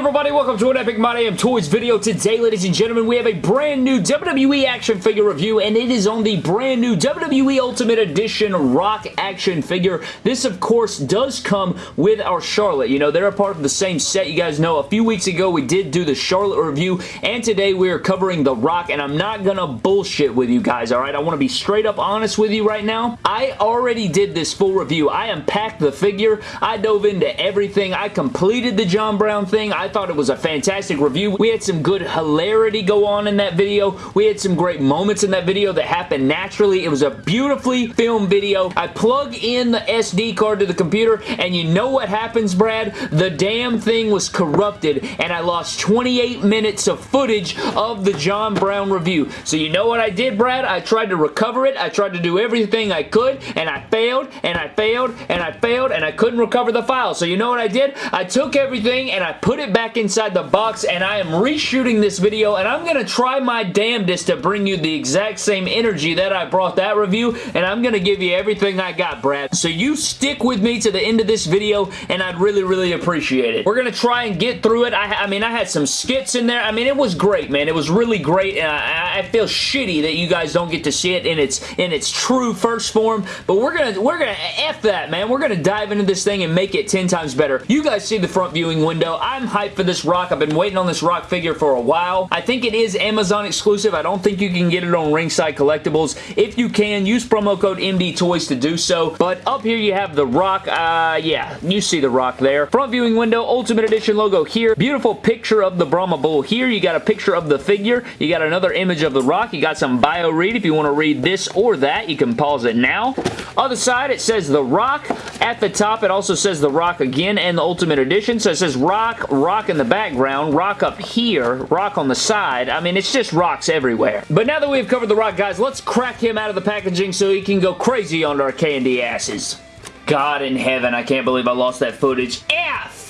everybody? Welcome to an Epic My Damn Toys video. Today, ladies and gentlemen, we have a brand new WWE action figure review, and it is on the brand new WWE Ultimate Edition Rock action figure. This, of course, does come with our Charlotte. You know, they're a part of the same set. You guys know a few weeks ago we did do the Charlotte review, and today we are covering the Rock, and I'm not gonna bullshit with you guys, alright? I want to be straight up honest with you right now. I already did this full review. I unpacked the figure. I dove into everything. I completed the John Brown thing. I thought it was a fantastic review. We had some good hilarity go on in that video. We had some great moments in that video that happened naturally. It was a beautifully filmed video. I plug in the SD card to the computer and you know what happens, Brad? The damn thing was corrupted and I lost 28 minutes of footage of the John Brown review. So you know what I did, Brad? I tried to recover it. I tried to do everything I could and I failed and I failed and I failed and I couldn't recover the file. So you know what I did? I took everything and I put it back inside the box and I am reshooting this video and I'm going to try my damnedest to bring you the exact same energy that I brought that review and I'm going to give you everything I got, Brad. So you stick with me to the end of this video and I'd really, really appreciate it. We're going to try and get through it. I, I, mean, I had some skits in there. I mean, it was great, man. It was really great and I, I feel shitty that you guys don't get to see it in its in its true first form, but we're going to we're going to F that, man. We're going to dive into this thing and make it 10 times better. You guys see the front viewing window. I'm hyped for this rock. I've been waiting on this rock figure for a while. I think it is Amazon exclusive. I don't think you can get it on Ringside Collectibles. If you can, use promo code MD Toys to do so. But up here you have the rock. Uh, yeah, you see the rock there. Front viewing window, Ultimate Edition logo here. Beautiful picture of the Brahma Bull here. You got a picture of the figure. You got another image of the rock. You got some bio read if you want to read this or that. You can pause it now. Other side, it says the rock. At the top, it also says the rock again and the Ultimate Edition. So it says rock, rock in the background, rock up here, rock on the side. I mean, it's just rocks everywhere. But now that we've covered the rock, guys, let's crack him out of the packaging so he can go crazy on our candy asses. God in heaven, I can't believe I lost that footage.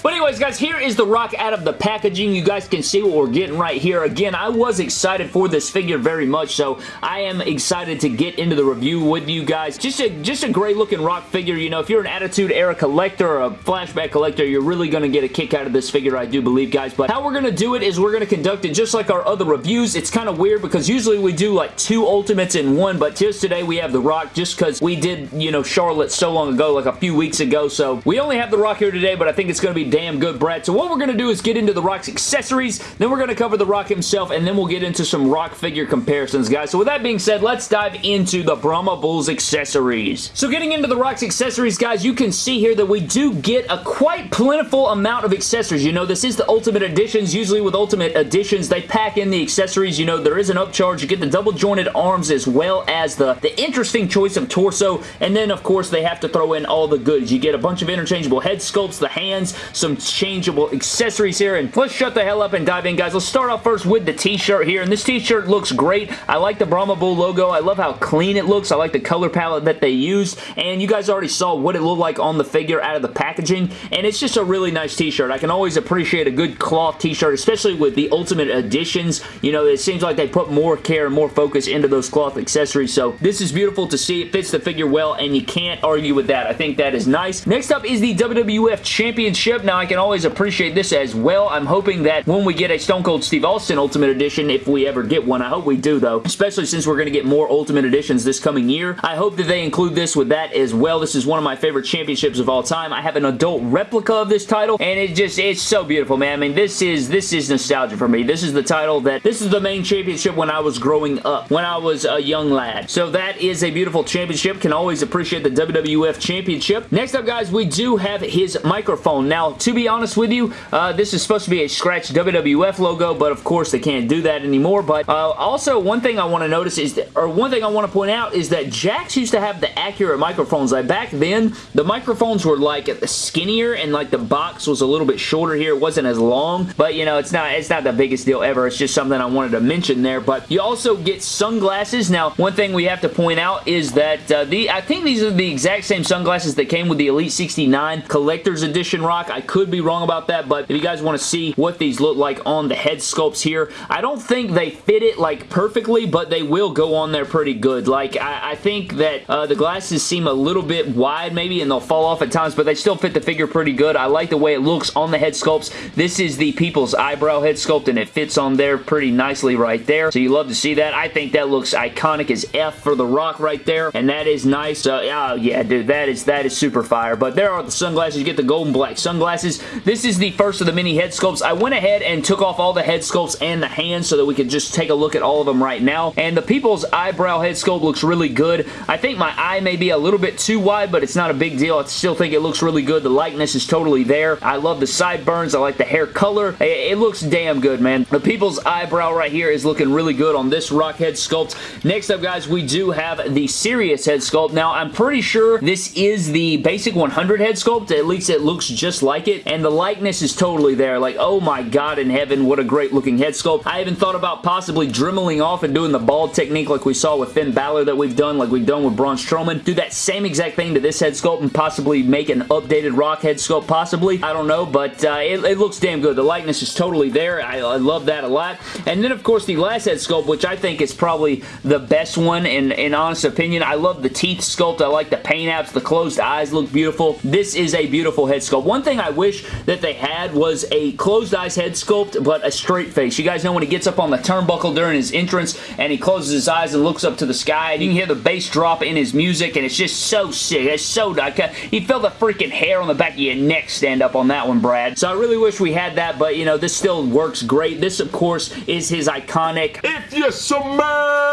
But anyways, guys, here is the rock out of the packaging. You guys can see what we're getting right here. Again, I was excited for this figure very much, so I am excited to get into the review with you guys. Just a, just a great looking rock figure. You know, if you're an Attitude Era collector or a flashback collector, you're really going to get a kick out of this figure, I do believe, guys. But how we're going to do it is we're going to conduct it just like our other reviews. It's kind of weird because usually we do like two Ultimates in one, but just today we have the rock just because we did, you know, Charlotte so long ago, like a few weeks ago. So we only have the rock here today, but I think it's going to be damn good, Brad. So what we're going to do is get into The Rock's accessories, then we're going to cover The Rock himself, and then we'll get into some Rock figure comparisons, guys. So with that being said, let's dive into the Brahma Bulls accessories. So getting into The Rock's accessories, guys, you can see here that we do get a quite plentiful amount of accessories. You know, this is the Ultimate Editions. Usually with Ultimate Editions, they pack in the accessories. You know, there is an upcharge. You get the double jointed arms as well as the, the interesting choice of torso, and then, of course, they have to throw in all the goods. You get a bunch of interchangeable head sculpts, the hands, some changeable accessories here. And let's shut the hell up and dive in, guys. Let's start off first with the t-shirt here. And this t-shirt looks great. I like the Brahma Bull logo. I love how clean it looks. I like the color palette that they used. And you guys already saw what it looked like on the figure out of the packaging. And it's just a really nice t-shirt. I can always appreciate a good cloth t-shirt, especially with the Ultimate Editions. You know, it seems like they put more care and more focus into those cloth accessories. So this is beautiful to see. It fits the figure well, and you can't argue with that. I think that is nice. Next up is the WWF Championship. Now, I can always appreciate this as well. I'm hoping that when we get a Stone Cold Steve Austin Ultimate Edition, if we ever get one, I hope we do though, especially since we're going to get more Ultimate Editions this coming year. I hope that they include this with that as well. This is one of my favorite championships of all time. I have an adult replica of this title, and it just, it's so beautiful, man. I mean, this is, this is nostalgia for me. This is the title that, this is the main championship when I was growing up, when I was a young lad. So that is a beautiful championship. Can always appreciate the WWF Championship. Next up, guys, we do have his microphone. Now, to be honest with you, uh, this is supposed to be a scratch WWF logo, but of course they can't do that anymore. But uh, also, one thing I want to notice is, that, or one thing I want to point out is that Jakks used to have the accurate microphones. Like back then, the microphones were like skinnier and like the box was a little bit shorter here. It wasn't as long, but you know, it's not it's not the biggest deal ever. It's just something I wanted to mention there. But you also get sunglasses. Now, one thing we have to point out is that uh, the I think these are the exact same sunglasses that came with the Elite 69 Collector's Edition Rock. I could be wrong about that, but if you guys want to see what these look like on the head sculpts here, I don't think they fit it like perfectly, but they will go on there pretty good. Like, I, I think that uh, the glasses seem a little bit wide maybe, and they'll fall off at times, but they still fit the figure pretty good. I like the way it looks on the head sculpts. This is the People's Eyebrow head sculpt, and it fits on there pretty nicely right there, so you love to see that. I think that looks iconic as F for The Rock right there, and that is nice. Uh, oh, yeah, dude, that is, that is super fire, but there are the sunglasses. You get the golden black sunglasses. This is the first of the mini head sculpts. I went ahead and took off all the head sculpts and the hands so that we could just take a look at all of them right now, and the People's Eyebrow head sculpt looks really good. I think my eye may be a little bit too wide, but it's not a big deal. I still think it looks really good. The likeness is totally there. I love the sideburns. I like the hair color. It, looks damn good, man. The People's Eyebrow right here is looking really good on this rock head sculpt. Next up, guys, we do have the Serious head sculpt. Now, I'm pretty sure this is the basic 100 head sculpt. At least it looks just like it, and the likeness is totally there. Like, oh my god in heaven, what a great looking head sculpt. I even thought about possibly dremeling off and doing the bald technique like we saw with Finn Balor that we've done, like we've done with Braun Strowman. Do that same exact thing to this head sculpt and possibly make an updated Rock head sculpt, possibly. I don't know, but uh, it, it, looks damn good. The likeness is totally there. I, I love that a lot. And then, of course, the last head sculpt, which I think is probably the best one in, in honest opinion. I love the teeth sculpt. I like the paint apps. The closed eyes look beautiful. This is a beautiful head sculpt. One thing I wish that they had was a closed eyes head sculpt, but a straight face. You guys know when he gets up on the turnbuckle during his entrance and he closes his eyes and looks up to the sky and you can hear the bass drop in his music and it's just so sick. It's so... You feel the freaking hair on the back of your neck stand up on that one, Brad. So I really wish we had that, but you know, this still works great. This, of course, is his iconic... If you smell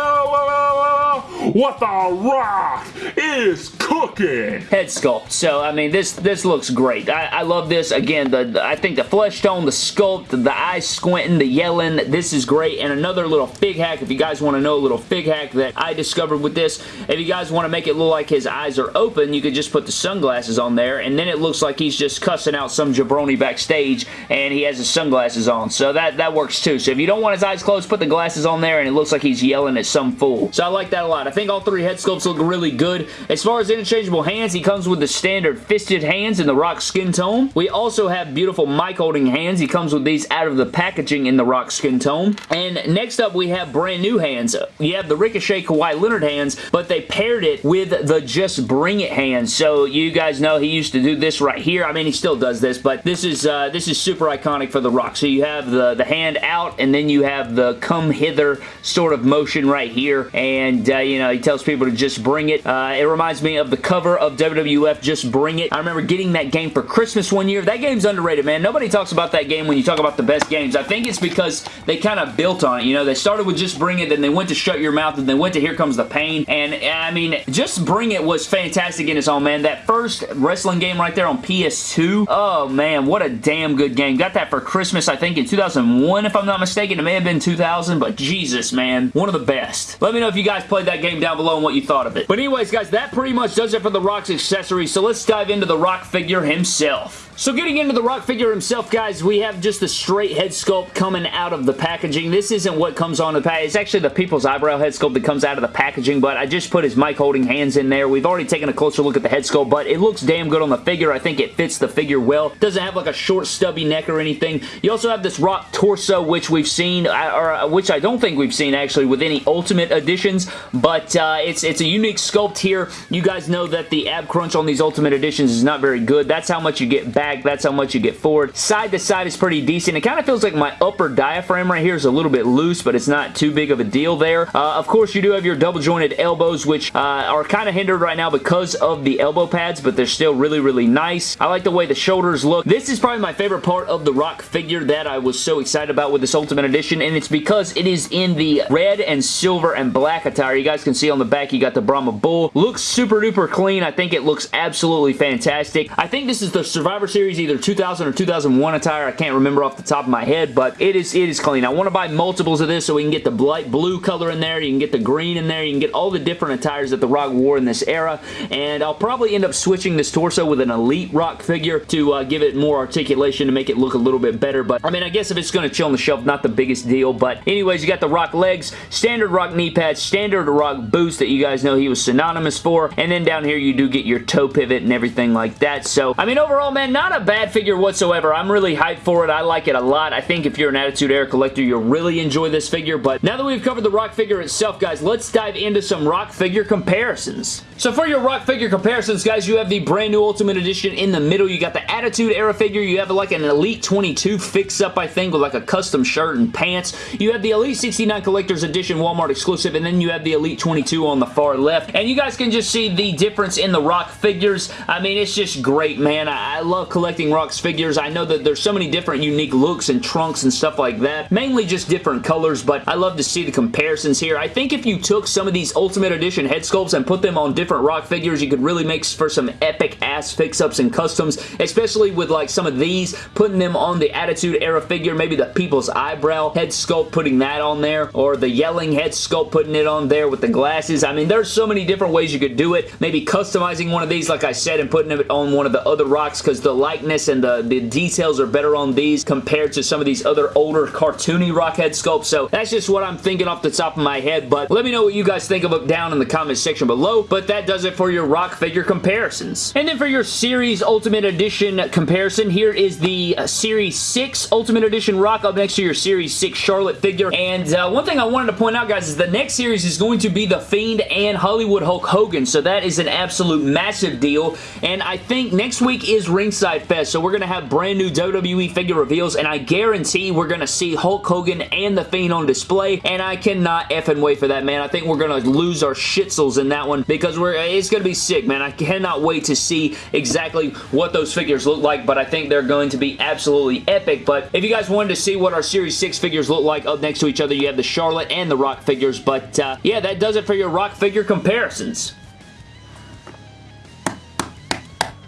what the rock is cooking. Head sculpt. So, I mean, this this looks great. I, I love this. Again, the, the, I think the flesh tone, the sculpt, the, eyes squinting, the yelling, this is great. And another little fig hack, if you guys want to know a little fig hack that I discovered with this, if you guys want to make it look like his eyes are open, you could just put the sunglasses on there, and then it looks like he's just cussing out some jabroni backstage, and he has his sunglasses on. So that, that works too. So if you don't want his eyes closed, put the glasses on there, and it looks like he's yelling at some fool. So I like that a lot. I think all three head sculpts look really good. As far as interchangeable hands, he comes with the standard fisted hands in the rock skin tone. We also have beautiful mic holding hands. He comes with these out of the packaging in the rock skin tone. And next up, we have brand new hands. You have the Ricochet Kawhi Leonard hands, but they paired it with the Just Bring It hands. So you guys know he used to do this right here. I mean, he still does this, but this is uh, this is super iconic for The Rock. So you have the, the hand out, and then you have the come hither sort of motion right here. And, uh, you know, he tells people to just bring it. Uh, it reminds me of the cover of WWF Just Bring It. I remember getting that game for Christmas one year. That game's underrated, man. Nobody talks about that game when you talk about the best games. I think it's because they kind of built on it. You know, they started with Just Bring It, then they went to Shut Your Mouth, and they went to Here Comes the Pain. And, I mean, Just Bring It was fantastic in its own, man. That first wrestling game right there on PS2, oh, man, what a damn good game. Got that for Christmas, I think, in 2001, if I'm not mistaken. It may have been 2000, but Jesus, man. One of the best. Let me know if you guys played that game down below and what you thought of it. But anyways, guys, that pretty much does it for The Rock's accessories, so let's dive into The Rock figure himself. So getting into the Rock figure himself, guys, we have just the straight head sculpt coming out of the packaging. This isn't what comes on the pack. It's actually the People's Eyebrow head sculpt that comes out of the packaging, but I just put his mic holding hands in there. We've already taken a closer look at the head sculpt, but it looks damn good on the figure. I think it fits the figure well. Doesn't have like a short stubby neck or anything. You also have this Rock torso, which we've seen, uh, or uh, which I don't think we've seen actually with any Ultimate editions, but uh, it's, it's a unique sculpt here. You guys know that the ab crunch on these Ultimate editions is not very good. That's how much you get back. That's how much you get forward. Side to side is pretty decent. It kind of feels like my upper diaphragm right here is a little bit loose, but it's not too big of a deal there. Uh, of course, you do have your double jointed elbows, which uh, are kind of hindered right now because of the elbow pads, but they're still really, really nice. I like the way the shoulders look. This is probably my favorite part of the Rock figure that I was so excited about with this Ultimate Edition, and it's because it is in the red and silver and black attire. You guys can see on the back you got the Brahma Bull. Looks super duper clean. I think it looks absolutely fantastic. I think this is the Survivor Series either 2000 or 2001 attire. I can't remember off the top of my head, but it is it is clean. I want to buy multiples of this so we can get the light blue color in there. You can get the green in there. You can get all the different attires that The Rock wore in this era, and I'll probably end up switching this torso with an Elite Rock figure to uh, give it more articulation to make it look a little bit better, but I mean, I guess if it's going to chill on the shelf, not the biggest deal, but anyways, you got the Rock legs, standard Rock knee pads, standard Rock Boost that you guys know he was synonymous for. And then down here you do get your toe pivot and everything like that. So, I mean, overall, man, not a bad figure whatsoever. I'm really hyped for it. I like it a lot. I think if you're an Attitude Era collector, you'll really enjoy this figure. But now that we've covered the Rock figure itself, guys, let's dive into some Rock figure comparisons. So for your Rock figure comparisons, guys, you have the brand new Ultimate Edition in the middle. You got the Attitude Era figure. You have like an Elite 22 fix-up, I think, with like a custom shirt and pants. You have the Elite 69 Collector's Edition Walmart exclusive, and then you have the Elite 22 on the far left. And you guys can just see the difference in the Rock figures. I mean, it's just great, man. I, I love collecting Rock's figures. I know that there's so many different unique looks and trunks and stuff like that. Mainly just different colors, but I love to see the comparisons here. I think if you took some of these Ultimate Edition head sculpts and put them on different Rock figures, you could really make for some epic ass fix-ups and customs, especially with like some of these, putting them on the Attitude Era figure, maybe the People's Eyebrow head sculpt, putting that on there, or the Yelling head sculpt, putting it on there with the glasses. I mean, there's so many different ways you could do it. Maybe customizing one of these, like I said, and putting it on one of the other rocks because the likeness and the, the details are better on these compared to some of these other older cartoony rock head sculpts. So that's just what I'm thinking off the top of my head, but let me know what you guys think of it down in the comment section below. But that does it for your rock figure comparisons. And then for your Series Ultimate Edition comparison, here is the uh, Series 6 Ultimate Edition rock up next to your Series 6 Charlotte figure. And uh, one thing I wanted to point out, guys, is the next series is going to be The Fiend and Hollywood Hulk Hogan. So that is an absolute massive deal. And I think next week is Ringside Fest. So we're going to have brand new WWE figure reveals. And I guarantee we're going to see Hulk Hogan and The Fiend on display. And I cannot effing wait for that, man. I think we're going to lose our shitsels in that one because we're it's going to be sick, man. I cannot wait to see exactly what those figures look like. But I think they're going to be absolutely epic. But if you guys wanted to see what our Series 6 figures look like up next to each other, you have the Charlotte and the Rock figures. But uh, yeah, that does it for your Rock figure comparisons.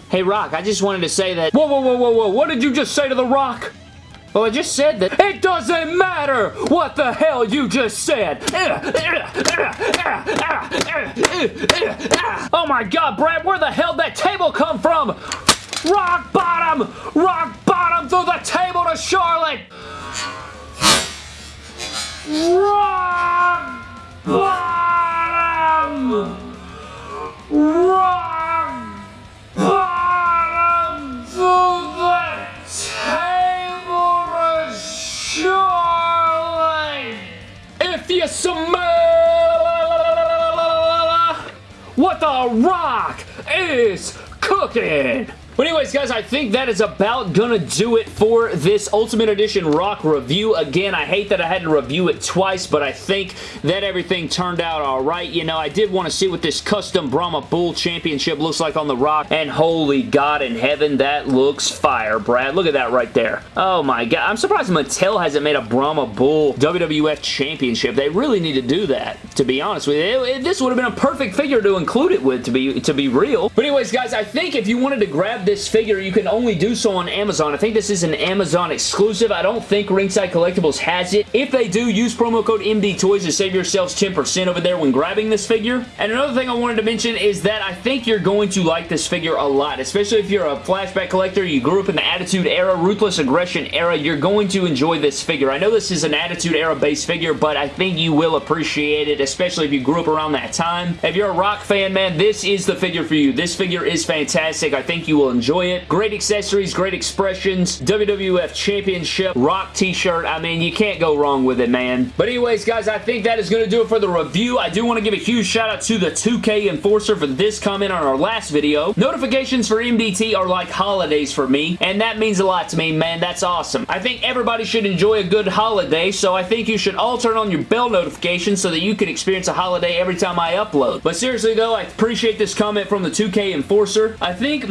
Hey, Rock, I just wanted to say that... Whoa, whoa, whoa, whoa, whoa, what did you just say to The Rock? Well, I just said that... It doesn't matter what the hell you just said! Oh my god, Brad, where the hell did that table come from? Rock bottom! Rock bottom through the table to Charlotte! Rock the rock is cooking! But anyways, guys, I think that is about gonna do it for this Ultimate Edition Rock review. Again, I hate that I had to review it twice, but I think that everything turned out alright. You know, I did want to see what this custom Brahma Bull Championship looks like on the Rock, and holy God in heaven, that looks fire, Brad. Look at that right there. Oh my God. I'm surprised Mattel hasn't made a Brahma Bull WWF Championship. They really need to do that, to be honest with you. It, it, this would have been a perfect figure to include it with, to be, to be real. But anyways, guys, I think if you wanted to grab this figure, you can only do so on Amazon. I think this is an Amazon exclusive. I don't think Ringside Collectibles has it. If they do, use promo code MDTOYS to save yourselves 10% over there when grabbing this figure. And another thing I wanted to mention is that I think you're going to like this figure a lot, especially if you're a flashback collector, you grew up in the Attitude Era, Ruthless Aggression Era, you're going to enjoy this figure. I know this is an Attitude Era based figure, but I think you will appreciate it, especially if you grew up around that time. If you're a rock fan, man, this is the figure for you. This figure is fantastic. I think you will enjoy it. Great accessories, great expressions, WWF Championship, Rock t-shirt. I mean, you can't go wrong with it, man. But anyways, guys, I think that is going to do it for the review. I do want to give a huge shout out to the 2K Enforcer for this comment on our last video. Notifications for MDT are like holidays for me, and that means a lot to me, man. That's awesome. I think everybody should enjoy a good holiday, so I think you should all turn on your bell notifications so that you can experience a holiday every time I upload. But seriously, though, I appreciate this comment from the 2K Enforcer. I think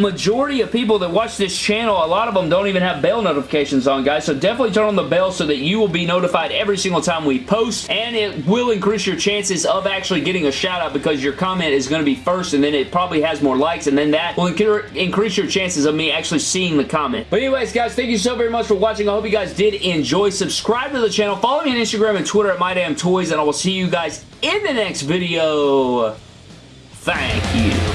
majority of people that watch this channel, a lot of them don't even have bell notifications on, guys, so definitely turn on the bell so that you will be notified every single time we post, and it will increase your chances of actually getting a shout out because your comment is going to be first, and then it probably has more likes, and then that will increase your chances of me actually seeing the comment. But anyways, guys, thank you so very much for watching. I hope you guys did enjoy. Subscribe to the channel. Follow me on Instagram and Twitter at MyDamnToys, and I will see you guys in the next video. Thank you.